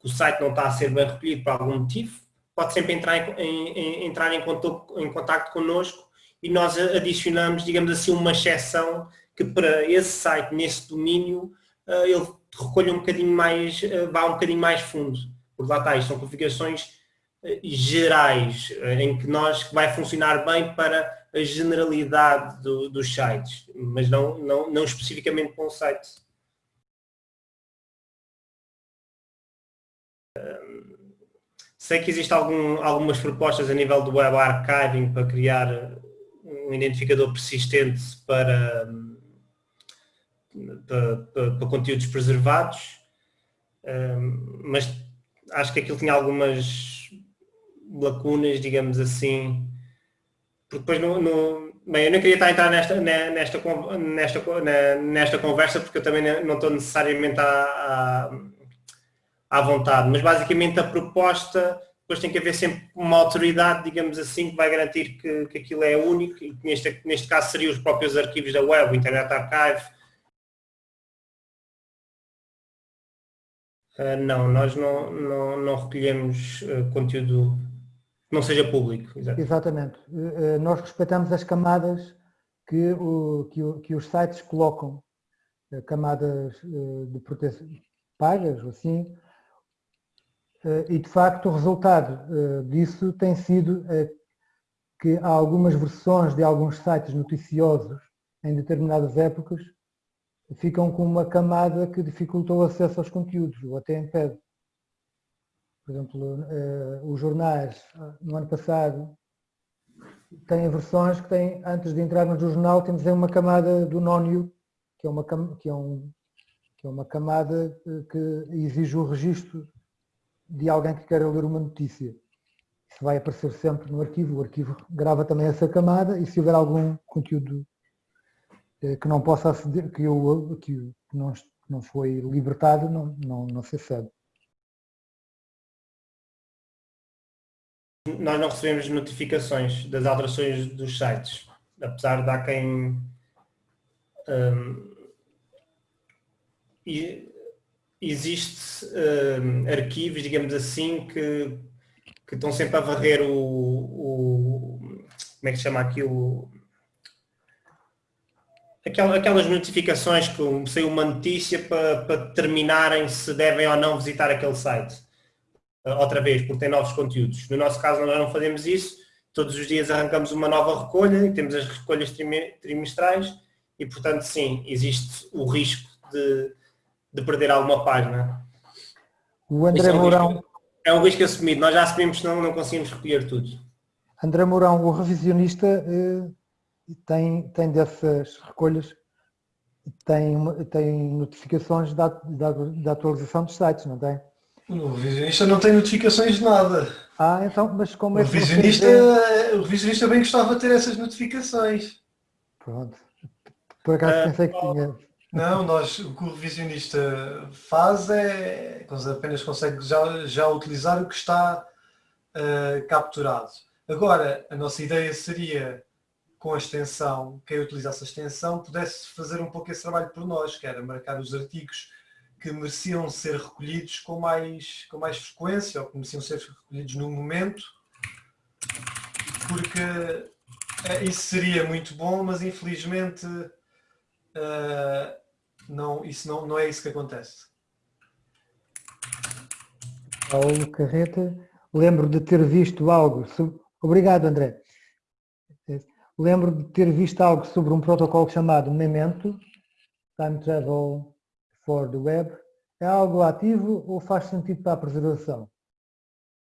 que, o site não está a ser bem recolhido por algum motivo, pode sempre entrar em, em, entrar em, contato, em contato connosco e nós adicionamos, digamos assim, uma exceção que para esse site, nesse domínio, eh, ele recolha um bocadinho mais, eh, vá um bocadinho mais fundo porque lá está, isto são configurações eh, gerais, eh, em que nós que vai funcionar bem para a generalidade do, dos sites, mas não, não, não especificamente para um site. sei que existem algum, algumas propostas a nível do web archiving para criar um identificador persistente para, para, para, para conteúdos preservados, mas acho que aquilo tinha algumas lacunas, digamos assim, porque depois no, no, bem, eu não queria estar a entrar nesta, nesta, nesta, nesta conversa porque eu também não estou necessariamente à, à, à vontade, mas basicamente a proposta depois tem que haver sempre uma autoridade, digamos assim, que vai garantir que, que aquilo é único e neste, neste caso seriam os próprios arquivos da web, o Internet Archive. Uh, não, nós não, não, não recolhemos uh, conteúdo que não seja público. Exatamente. exatamente. Uh, nós respeitamos as camadas que, o, que, o, que os sites colocam, camadas de proteção pagas, assim, e de facto o resultado disso tem sido que há algumas versões de alguns sites noticiosos em determinadas épocas ficam com uma camada que dificulta o acesso aos conteúdos ou até impede. Por exemplo, os jornais no ano passado têm versões que têm, antes de entrarmos no jornal, temos aí uma camada do nónio, que é uma, que é um, que é uma camada que exige o registro de alguém que queira ler uma notícia. Isso vai aparecer sempre no arquivo, o arquivo grava também essa camada e se houver algum conteúdo eh, que não possa aceder, que, eu, que não, não foi libertado, não, não, não se acede. Nós não recebemos notificações das alterações dos sites, apesar de há quem um, e existe uh, arquivos, digamos assim, que, que estão sempre a varrer o, o como é que se chama aquilo? Aquelas notificações que saiu uma notícia para, para determinarem se devem ou não visitar aquele site. Uh, outra vez, porque tem novos conteúdos. No nosso caso nós não fazemos isso. Todos os dias arrancamos uma nova recolha e temos as recolhas trimestrais e portanto sim, existe o risco de, de perder alguma página. O André é um Mourão... Risco, é um risco assumido, nós já assumimos senão não conseguimos recolher tudo. André Mourão, o revisionista, eh, tem, tem dessas recolhas, tem, tem notificações da, da, da atualização dos sites, não tem? O revisionista não tem notificações de nada. Ah, então, mas como é que o revisionista, o revisionista bem gostava de ter essas notificações. Pronto. Por acaso uh, pensei que tinha. Não, nós, o que o revisionista faz é apenas consegue já, já utilizar o que está uh, capturado. Agora, a nossa ideia seria, com a extensão, quem utilizasse a extensão pudesse fazer um pouco esse trabalho por nós, que era marcar os artigos que mereciam ser recolhidos com mais, com mais frequência, ou que mereciam ser recolhidos no momento, porque uh, isso seria muito bom, mas infelizmente uh, não, isso não, não é isso que acontece. Paulo Carreta, lembro de ter visto algo, obrigado André, lembro de ter visto algo sobre um protocolo chamado Memento, Time Travel for the Web, é algo ativo ou faz sentido para a preservação?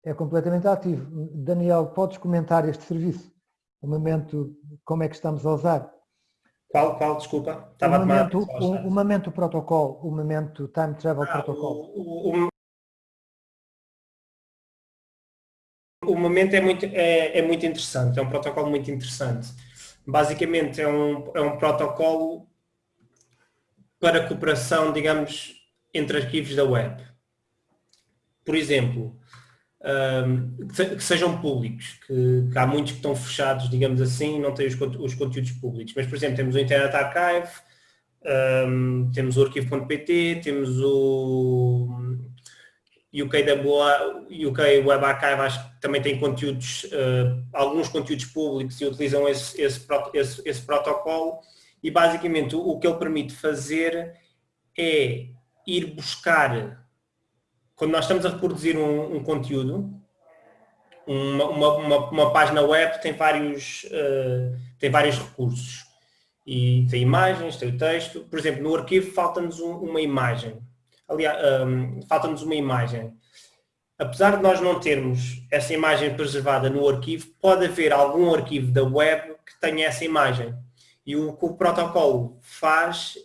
É completamente ativo. Daniel, podes comentar este serviço? O Memento, como é que estamos a usar? Qual, qual, desculpa? Estava o, momento, o, o momento protocolo, o momento time travel ah, protocol. O, o, o, momento é muito, é, é muito interessante, é um protocolo muito interessante. Basicamente é um, é um protocolo para cooperação, digamos, entre arquivos da web. Por exemplo, que sejam públicos, que, que, há muitos que estão fechados, digamos assim, não têm os, os conteúdos públicos. Mas, por exemplo, temos o Internet Archive, um, temos o arquivo.pt, temos o UK, UK Web Archive, acho que também tem conteúdos, uh, alguns conteúdos públicos e utilizam esse, esse, esse, esse protocolo e basicamente o, o que ele permite fazer é ir buscar quando nós estamos a reproduzir um, um conteúdo, uma, uma, uma, página web tem vários, uh, tem vários recursos. E tem imagens, tem o texto. Por exemplo, no arquivo falta-nos um, uma imagem. Aliás, um, falta-nos uma imagem. Apesar de nós não termos essa imagem preservada no arquivo, pode haver algum arquivo da web que tenha essa imagem. E o que o protocolo faz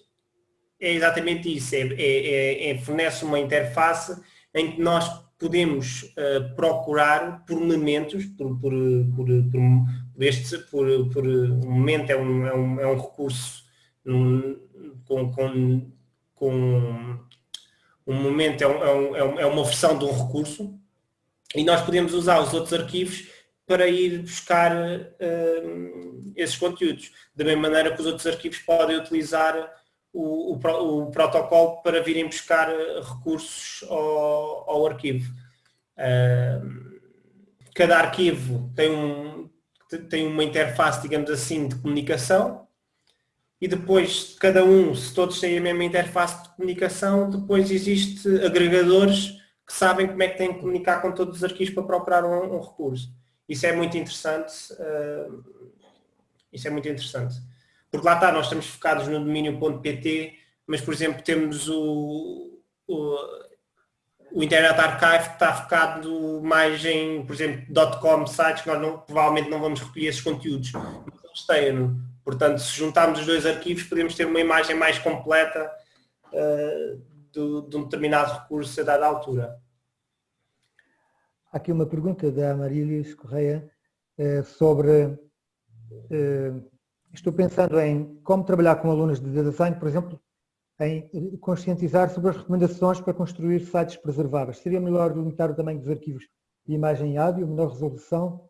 é exatamente isso, é, é, é, é fornece uma interface em que nós podemos uh, procurar por elementos, por, por, por, por, este, por, por um momento é um, é um, é um recurso com, com, com um momento é, um, é, é, uma versão de um recurso e nós podemos usar os outros arquivos para ir buscar uh, esses conteúdos. Da mesma maneira que os outros arquivos podem utilizar o, o, o protocolo para virem buscar recursos ao, ao arquivo. Uh, cada arquivo tem, um, tem uma interface, digamos assim, de comunicação e depois cada um, se todos têm a mesma interface de comunicação, depois existe agregadores que sabem como é que têm que comunicar com todos os arquivos para procurar um, um recurso. Isso é muito interessante. Uh, isso é muito interessante. Porque lá está, nós estamos focados no domínio.pt, mas por exemplo temos o, o, o, Internet Archive que está focado mais em, por exemplo, .com sites que nós não, provavelmente não vamos recolher esses conteúdos. Mas eles têm Portanto, se juntarmos os dois arquivos podemos ter uma imagem mais completa uh, do, de um determinado recurso a dada altura. Há aqui uma pergunta da Marília Correia uh, sobre uh, estou pensando em como trabalhar com alunos de design, por exemplo, em conscientizar sobre as recomendações para construir sites preserváveis. Seria melhor limitar o tamanho dos arquivos de imagem e áudio, menor resolução?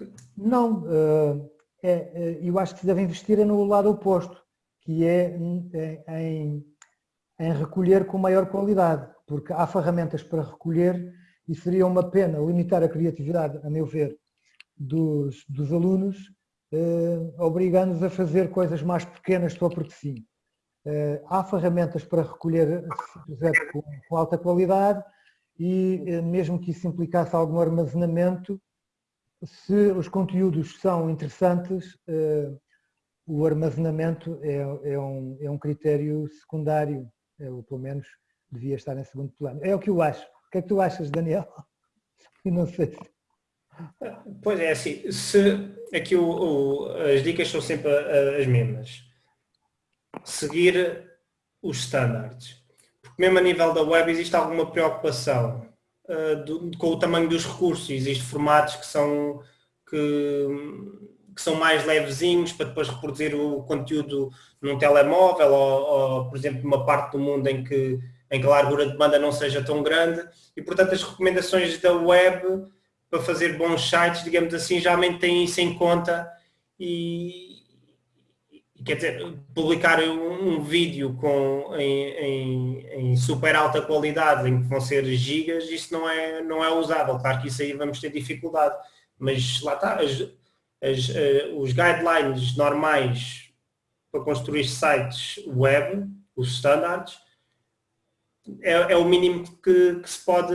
Eh, não, eh, é, é, eu acho que se deve investir no lado oposto, que é em, em recolher com maior qualidade, porque há ferramentas para recolher e seria uma pena limitar a criatividade, a meu ver, dos, dos alunos, eh, obrigando-os a fazer coisas mais pequenas só porque sim. Eh, há ferramentas para recolher com, com alta qualidade e eh, mesmo que isso implicasse algum armazenamento, se os conteúdos são interessantes, o armazenamento é, é, um, é um critério secundário, ou pelo menos devia estar em segundo plano. É o que eu acho. O que é que tu achas, Daniel? (laughs) Eu não sei se... Pois é, assim, se aqui o, o, as dicas são sempre as mesmas. Seguir os standards. Porque mesmo a nível da web existe alguma preocupação uh, do, com o tamanho dos recursos. Existem formatos que são, que, que, são mais levezinhos para depois reproduzir o conteúdo num telemóvel ou, ou, por exemplo, numa parte do mundo em que, em que a largura de banda não seja tão grande. E, portanto, as recomendações da web para fazer bons sites, digamos assim, geralmente têm isso em conta e, quer dizer, publicar um, um vídeo com, em, em, em, super alta qualidade, em que vão ser gigas, isso não é, não é usável. Claro que isso aí vamos ter dificuldade, mas lá está, as, as, uh, os guidelines normais para construir sites web, os standards, é, é o mínimo que, que se pode,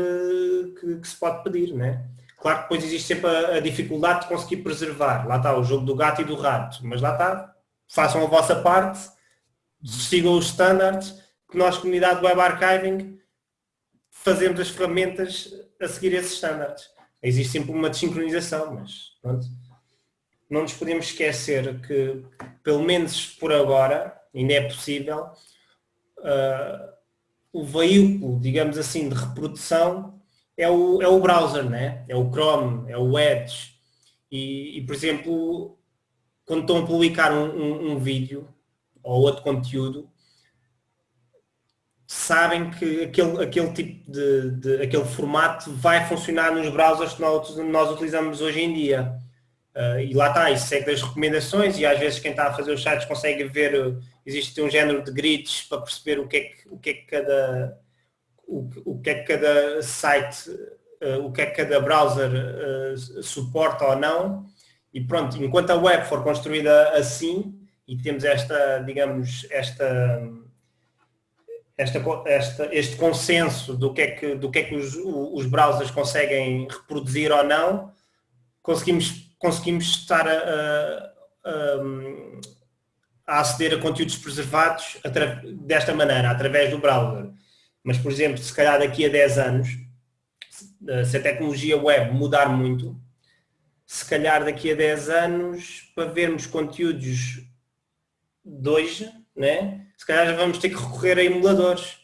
que, que se pode pedir, né? Claro que depois existe sempre a, a, dificuldade de conseguir preservar. Lá está o jogo do gato e do rato. Mas lá está, façam a vossa parte, sigam os standards, que nós, comunidade Web Archiving, fazemos as ferramentas a seguir esses standards. Existe sempre uma desincronização, mas pronto. Não nos podemos esquecer que, pelo menos por agora, ainda é possível, uh, o veículo, digamos assim, de reprodução é o, é o browser, né? é o Chrome, é o Edge. E, e por exemplo, quando estão a publicar um, um, um, vídeo ou outro conteúdo, sabem que aquele, aquele tipo de, de, aquele formato vai funcionar nos browsers que nós, nós utilizamos hoje em dia. Uh, e lá está, isso segue as recomendações e às vezes quem está a fazer os sites consegue ver, existe um género de grids para perceber o que é que, o que, é que cada o, o que é que cada site, uh, o que é que cada browser uh, suporta ou não. E pronto, enquanto a web for construída assim, e temos esta, digamos, esta, esta, esta, este consenso do que é que, do que, é que os, os browsers conseguem reproduzir ou não, conseguimos, conseguimos estar a, a, a aceder a conteúdos preservados desta maneira, através do browser. Mas, por exemplo, se calhar daqui a 10 anos, se a tecnologia web mudar muito, se calhar daqui a 10 anos, para vermos conteúdos de hoje, né? se calhar já vamos ter que recorrer a emuladores,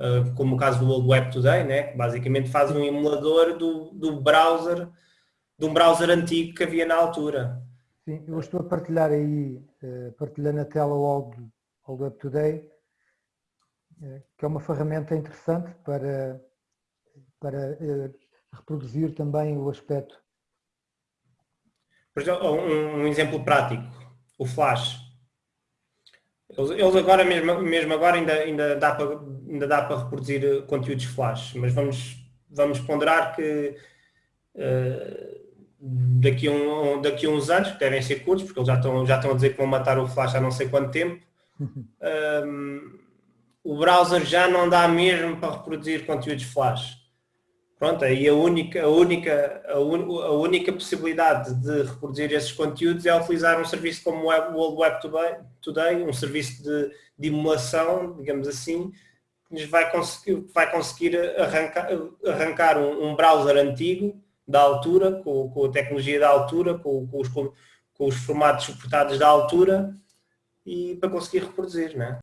uh, como o caso do World Web Today, né? que basicamente faz um emulador do, do browser, de um browser antigo que havia na altura. Sim, eu estou a partilhar aí, uh, partilhando a tela o World, World Web Today, uh, que é uma ferramenta interessante para, para reproduzir também o aspecto. Por exemplo, um, exemplo prático, o Flash. Eles, agora, mesmo, mesmo agora, ainda, ainda, dá para, ainda dá para reproduzir conteúdos Flash, mas vamos, vamos ponderar que uh, daqui, um, daqui a uns anos, que devem ser curtos, porque eles já estão, já estão a dizer que vão matar o Flash há não sei quanto tempo, um, (laughs) o browser já não dá mesmo para reproduzir conteúdos Flash. Pronto, aí a única, a única, a, un, a, única possibilidade de reproduzir esses conteúdos é utilizar um serviço como o World Web Today, um serviço de, de emulação, digamos assim, que nos vai conseguir, vai conseguir arrancar, arrancar um, um browser antigo da altura, com, com, a tecnologia da altura, com, com, os, com os formatos suportados da altura e para conseguir reproduzir, não é?